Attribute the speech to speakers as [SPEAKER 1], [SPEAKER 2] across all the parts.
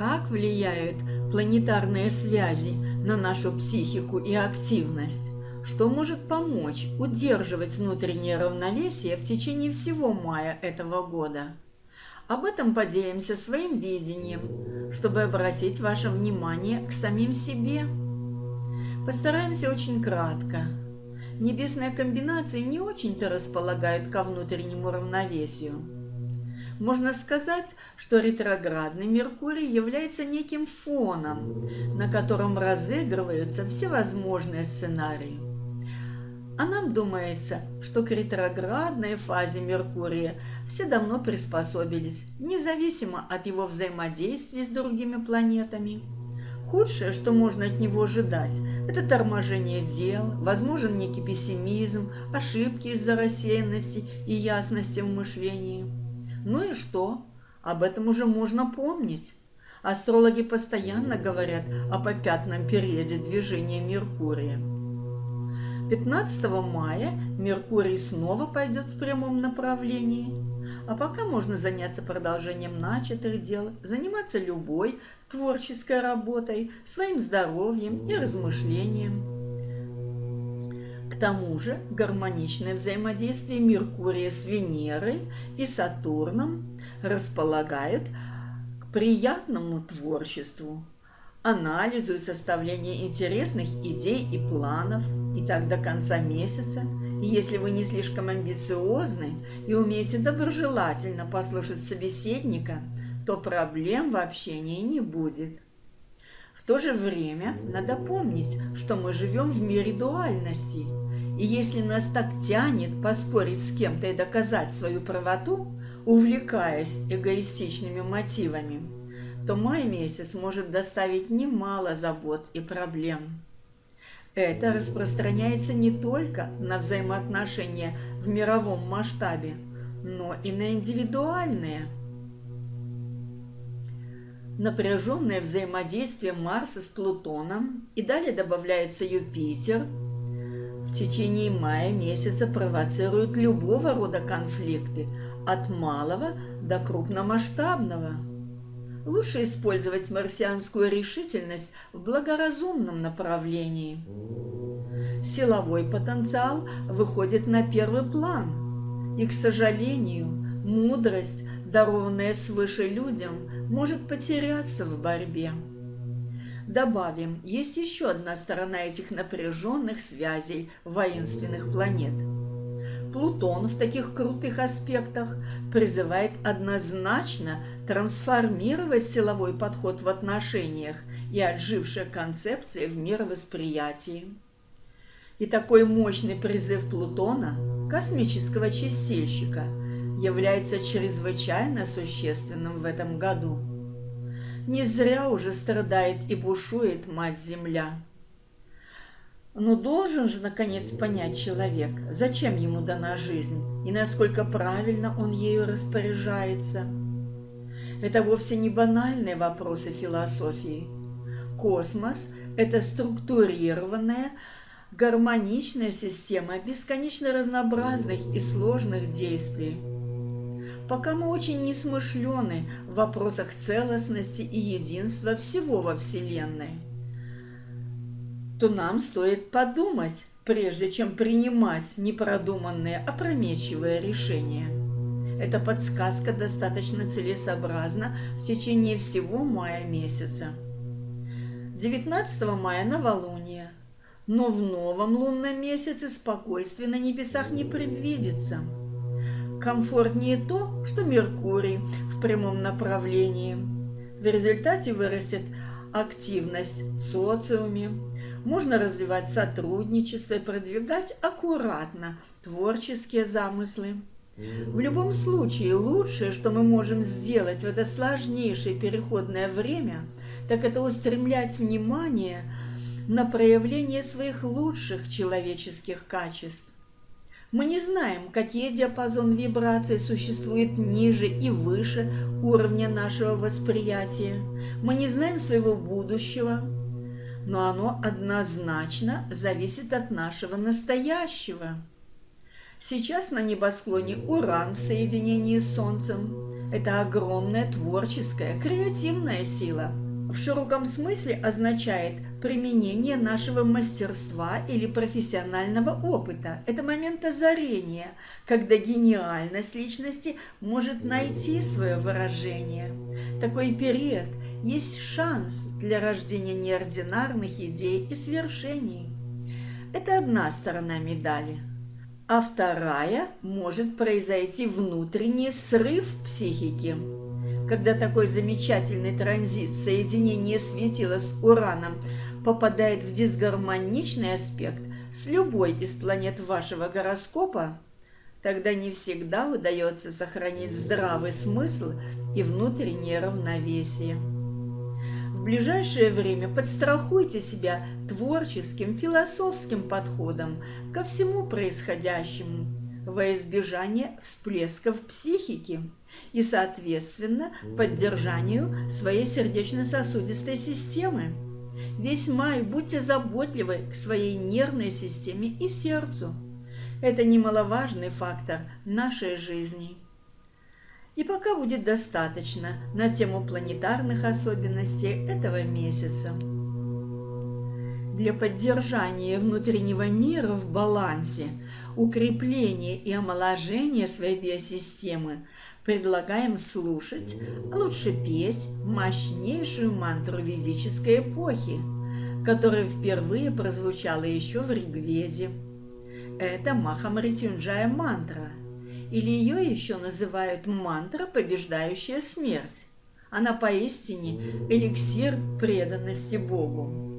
[SPEAKER 1] Как влияют планетарные связи на нашу психику и активность? Что может помочь удерживать внутреннее равновесие в течение всего мая этого года? Об этом поделимся своим видением, чтобы обратить ваше внимание к самим себе. Постараемся очень кратко. Небесные комбинации не очень-то располагают ко внутреннему равновесию. Можно сказать, что ретроградный Меркурий является неким фоном, на котором разыгрываются всевозможные сценарии. А нам думается, что к ретроградной фазе Меркурия все давно приспособились, независимо от его взаимодействия с другими планетами. Худшее, что можно от него ожидать, это торможение дел, возможен некий пессимизм, ошибки из-за рассеянности и ясности в мышлении. Ну и что? Об этом уже можно помнить. Астрологи постоянно говорят о попятном периоде движения Меркурия. 15 мая Меркурий снова пойдет в прямом направлении. А пока можно заняться продолжением начатых дел, заниматься любой творческой работой, своим здоровьем и размышлением. Тому же гармоничное взаимодействие Меркурия с Венерой и Сатурном располагает к приятному творчеству, анализу и составлению интересных идей и планов, и так до конца месяца. Если вы не слишком амбициозны и умеете доброжелательно послушать собеседника, то проблем в общении не будет. В то же время надо помнить, что мы живем в мире дуальности, и если нас так тянет поспорить с кем-то и доказать свою правоту, увлекаясь эгоистичными мотивами, то май месяц может доставить немало забот и проблем. Это распространяется не только на взаимоотношения в мировом масштабе, но и на индивидуальные – напряженное взаимодействие Марса с Плутоном и далее добавляется Юпитер, в течение мая месяца провоцируют любого рода конфликты, от малого до крупномасштабного. Лучше использовать марсианскую решительность в благоразумном направлении. Силовой потенциал выходит на первый план, и, к сожалению, мудрость, дарованная свыше людям, может потеряться в борьбе. Добавим, есть еще одна сторона этих напряженных связей воинственных планет. Плутон в таких крутых аспектах призывает однозначно трансформировать силовой подход в отношениях и отжившие концепции в мировосприятии. И такой мощный призыв Плутона, космического чистильщика – является чрезвычайно существенным в этом году. Не зря уже страдает и бушует Мать-Земля. Но должен же, наконец, понять человек, зачем ему дана жизнь и насколько правильно он ею распоряжается. Это вовсе не банальные вопросы философии. Космос – это структурированная, гармоничная система бесконечно разнообразных и сложных действий – пока мы очень несмышлены в вопросах целостности и единства всего во Вселенной, то нам стоит подумать, прежде чем принимать непродуманные, опрометчивые решения. Эта подсказка достаточно целесообразна в течение всего мая месяца. 19 мая новолуние, но в новом лунном месяце спокойствия на небесах не предвидится – Комфортнее то, что Меркурий в прямом направлении. В результате вырастет активность в социуме. Можно развивать сотрудничество и продвигать аккуратно творческие замыслы. В любом случае, лучшее, что мы можем сделать в это сложнейшее переходное время, так это устремлять внимание на проявление своих лучших человеческих качеств. Мы не знаем, какие диапазон вибраций существует ниже и выше уровня нашего восприятия. Мы не знаем своего будущего, но оно однозначно зависит от нашего настоящего. Сейчас на небосклоне Уран в соединении с Солнцем. Это огромная творческая, креативная сила. В широком смысле означает применение нашего мастерства или профессионального опыта. Это момент озарения, когда гениальность личности может найти свое выражение. Такой период есть шанс для рождения неординарных идей и свершений. Это одна сторона медали – а вторая может произойти внутренний срыв психики. Когда такой замечательный транзит соединения светила с Ураном попадает в дисгармоничный аспект с любой из планет вашего гороскопа, тогда не всегда удается сохранить здравый смысл и внутреннее равновесие. В ближайшее время подстрахуйте себя творческим, философским подходом ко всему происходящему во избежание всплесков психики и, соответственно, поддержанию своей сердечно-сосудистой системы. Весь май будьте заботливы к своей нервной системе и сердцу. Это немаловажный фактор нашей жизни. И пока будет достаточно на тему планетарных особенностей этого месяца. Для поддержания внутреннего мира в балансе, укрепления и омоложения своей биосистемы предлагаем слушать, а лучше петь мощнейшую мантру ведической эпохи, которая впервые прозвучала еще в Ригведе. Это Махамритюнджая мантра – или ее еще называют мантра, побеждающая смерть. Она поистине эликсир преданности Богу.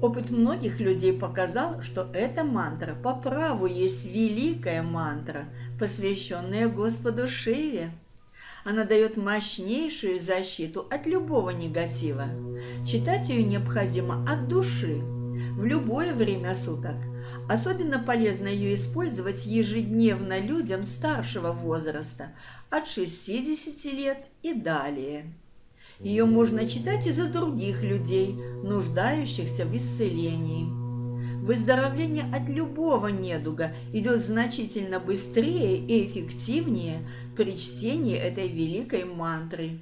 [SPEAKER 1] Опыт многих людей показал, что эта мантра по праву есть великая мантра, посвященная Господу Шиве. Она дает мощнейшую защиту от любого негатива. Читать ее необходимо от души, в любое время суток, Особенно полезно ее использовать ежедневно людям старшего возраста, от 60 лет и далее. Ее можно читать и за других людей, нуждающихся в исцелении. Выздоровление от любого недуга идет значительно быстрее и эффективнее при чтении этой великой мантры.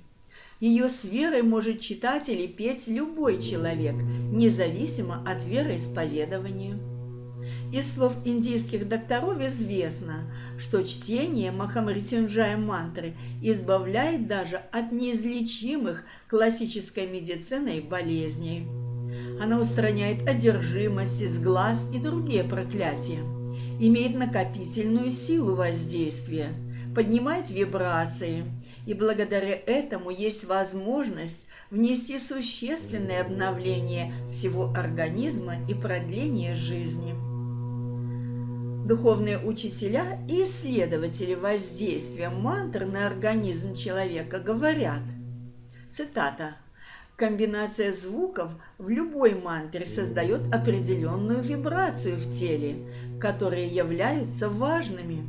[SPEAKER 1] Ее с верой может читать или петь любой человек, независимо от вероисповедования. Из слов индийских докторов известно, что чтение Махамритюнджая мантры избавляет даже от неизлечимых классической медициной болезней. Она устраняет одержимость из глаз и другие проклятия, имеет накопительную силу воздействия, поднимает вибрации, и благодаря этому есть возможность внести существенное обновление всего организма и продление жизни. Духовные учителя и исследователи воздействия мантр на организм человека говорят, цитата, Комбинация звуков в любой мантре создает определенную вибрацию в теле, которые являются важными.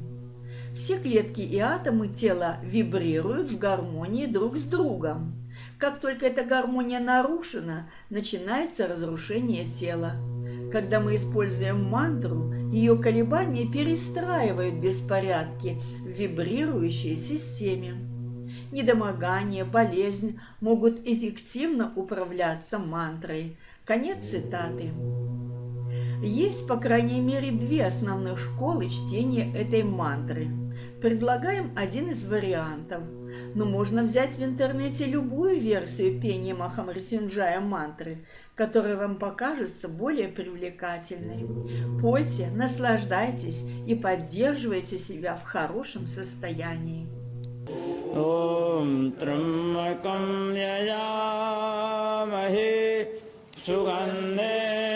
[SPEAKER 1] Все клетки и атомы тела вибрируют в гармонии друг с другом. Как только эта гармония нарушена, начинается разрушение тела. Когда мы используем мантру, ее колебания перестраивают беспорядки в вибрирующей системе. Недомогание, болезнь могут эффективно управляться мантрой. Конец цитаты. Есть, по крайней мере, две основных школы чтения этой мантры. Предлагаем один из вариантов Но можно взять в интернете любую версию пения Махамритюнджая мантры, которая вам покажется более привлекательной. Пойте, наслаждайтесь и поддерживайте себя в хорошем состоянии. ॐ त्र्यम्बकं यजामहे सुगन्धिं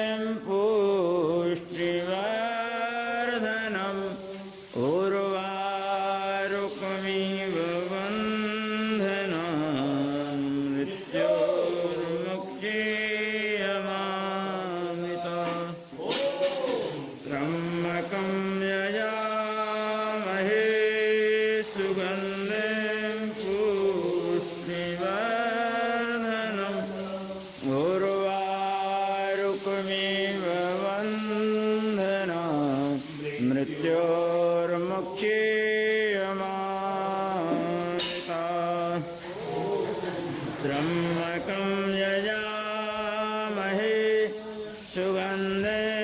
[SPEAKER 2] सुगन्धे